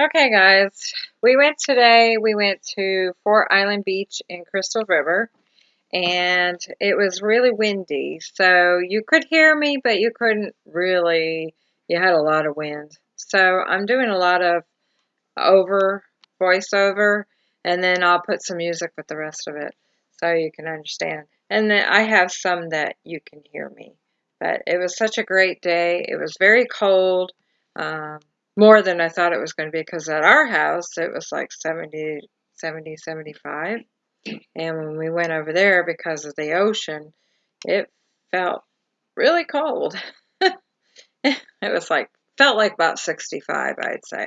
Okay, guys, we went today. We went to Fort Island Beach in Crystal River, and it was really windy. So you could hear me, but you couldn't really. You had a lot of wind. So I'm doing a lot of over voiceover, and then I'll put some music with the rest of it so you can understand. And then I have some that you can hear me. But it was such a great day. It was very cold. Um, more than I thought it was going to be because at our house it was like 70, 70, 75. And when we went over there because of the ocean, it felt really cold. it was like, felt like about 65, I'd say.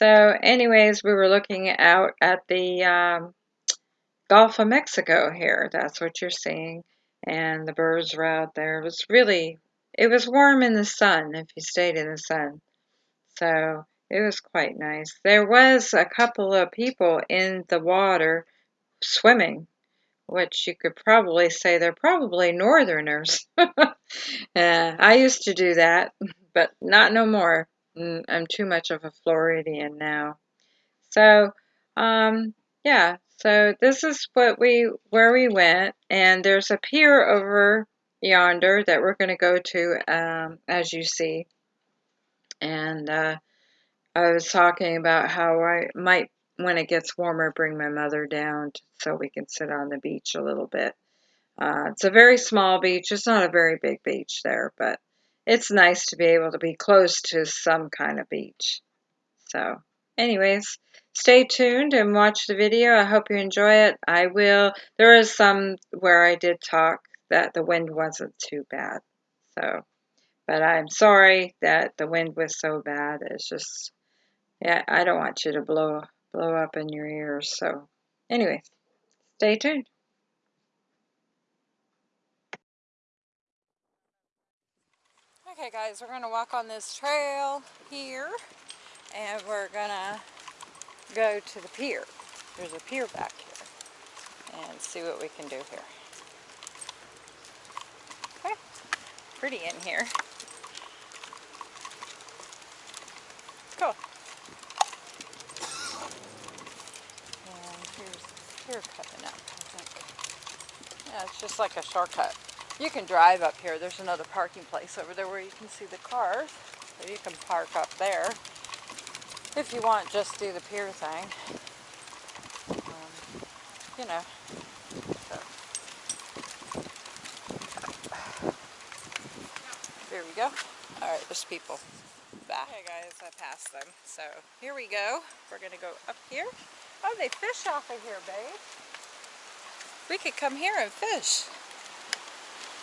So, anyways, we were looking out at the um, Gulf of Mexico here. That's what you're seeing. And the birds were out there. It was really, it was warm in the sun if you stayed in the sun. So it was quite nice. There was a couple of people in the water swimming, which you could probably say they're probably northerners. uh, I used to do that, but not no more. Mm, I'm too much of a Floridian now. So, um, yeah. So this is what we where we went, and there's a pier over yonder that we're going to go to, um, as you see. And uh, I was talking about how I might, when it gets warmer, bring my mother down so we can sit on the beach a little bit. Uh, it's a very small beach. It's not a very big beach there, but it's nice to be able to be close to some kind of beach. So, anyways, stay tuned and watch the video. I hope you enjoy it. I will. There is some where I did talk that the wind wasn't too bad. So, but I'm sorry that the wind was so bad. It's just yeah, I don't want you to blow blow up in your ears. So, anyway, stay tuned. Okay, guys, we're gonna walk on this trail here, and we're gonna go to the pier. There's a pier back here, and see what we can do here. Okay, pretty in here. Cool. And here's here cutting up, I think. Yeah, it's just like a shortcut. You can drive up here. There's another parking place over there where you can see the cars. So you can park up there if you want just do the pier thing. Um, you know. There we go. Alright, there's people back. Okay guys, I passed them. So here we go. We're to go up here. Oh, they fish off of here, babe. We could come here and fish.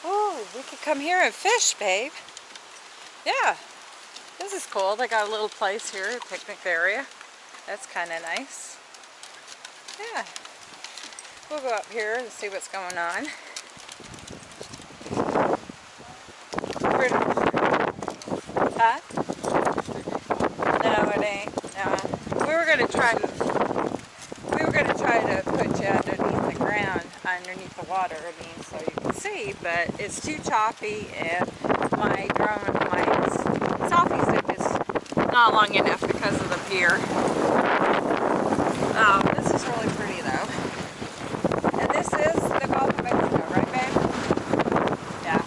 Oh, we could come here and fish, babe. Yeah, this is cool. They got a little place here, a picnic area. That's kind of nice. Yeah. We'll go up here and see what's going on. Huh? No, it ain't. We were going to try going to try to put you underneath the ground, underneath the water, I mean, so you can see, but it's too choppy and my drone, my selfie stick is not long enough because of the pier. Um, this is really pretty though. And this is the Gulf of Mexico, right babe? Yeah.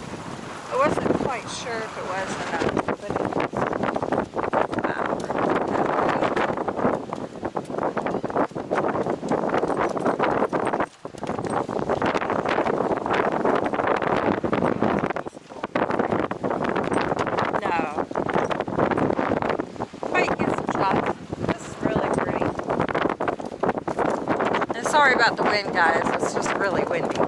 I wasn't quite sure if it was or not. sorry about the wind, guys. It's just really windy.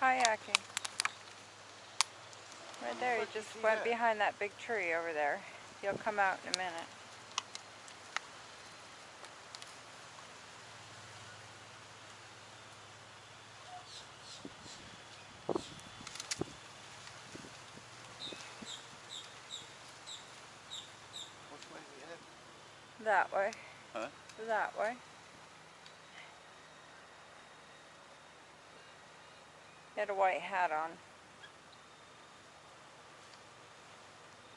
Kayaking. Right there, he you just went that? behind that big tree over there. He'll come out in a minute. Which way we head? That way. Huh? That way. Had a white hat on.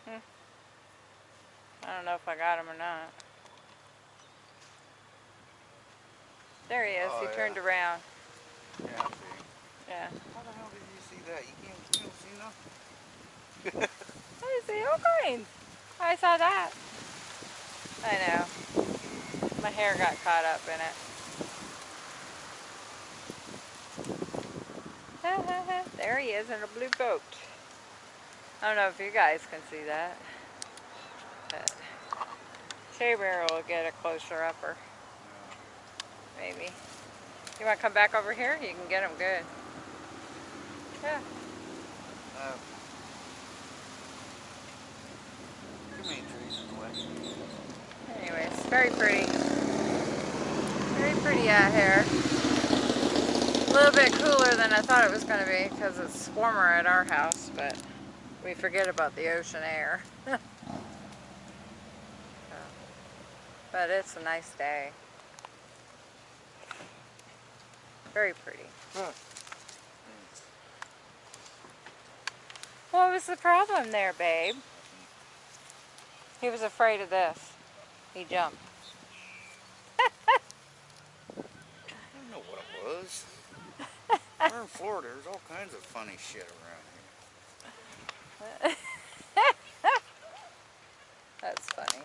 Hmm. I don't know if I got him or not. There he is. Oh, he yeah. turned around. Yeah, I see. Yeah. How the hell did you see that? You can't, you don't see nothing. I see all kinds. I saw that. I know. My hair got caught up in it. there he is in a blue boat. I don't know if you guys can see that. But Shea Bear will get a closer upper. Maybe. You want to come back over here? You can get him good. Yeah. Uh, too many trees in the way. Anyways, very pretty. Very pretty out here. A little bit cooler than I thought it was going to be because it's warmer at our house, but we forget about the ocean air. So, but it's a nice day. Very pretty. Huh. What was the problem there, babe? He was afraid of this. He jumped. I don't know what it was. We're in Florida. There's all kinds of funny shit around here. That's funny.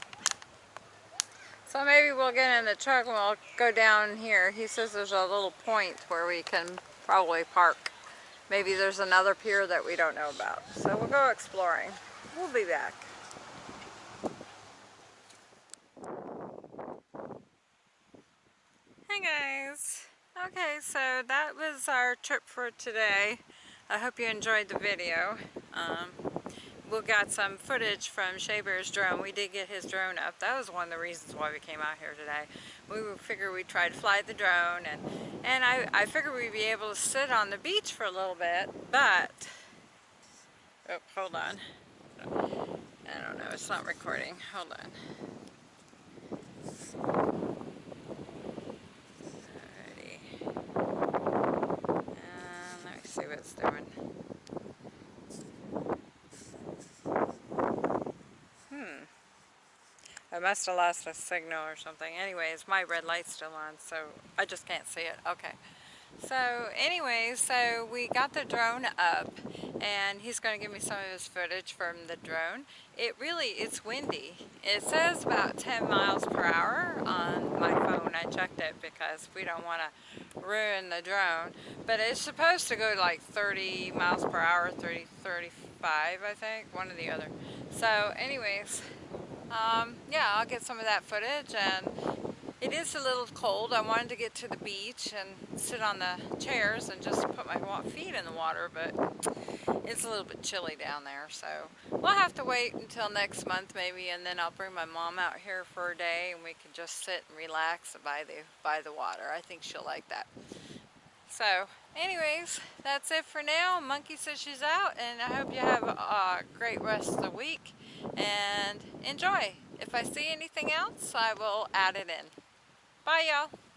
So maybe we'll get in the truck and we'll go down here. He says there's a little point where we can probably park. Maybe there's another pier that we don't know about. So we'll go exploring. We'll be back. Hey guys. Okay, so that was our trip for today. I hope you enjoyed the video. Um, we got some footage from Shea Bear's drone. We did get his drone up. That was one of the reasons why we came out here today. We figured we'd try to fly the drone and, and I, I figured we'd be able to sit on the beach for a little bit, but, oh, hold on. I don't know, it's not recording. Hold on. Alrighty. Um, let me it's. Hmm. I must have lost a signal or something. Anyways, my red light's still on, so I just can't see it. Okay. So anyway, so we got the drone up and he's going to give me some of his footage from the drone. It really, it's windy. It says about 10 miles per hour on my phone. I checked it because we don't want to ruin the drone. But it's supposed to go like 30 miles per hour, 30, 35 I think, one or the other. So anyways, um, yeah, I'll get some of that footage and it is a little cold. I wanted to get to the beach and sit on the chairs and just put my feet in the water, but it's a little bit chilly down there. So we'll have to wait until next month maybe, and then I'll bring my mom out here for a day and we can just sit and relax by the by the water. I think she'll like that. So anyways, that's it for now. Monkey says she's out, and I hope you have a great rest of the week and enjoy. If I see anything else, I will add it in. Bye, y'all.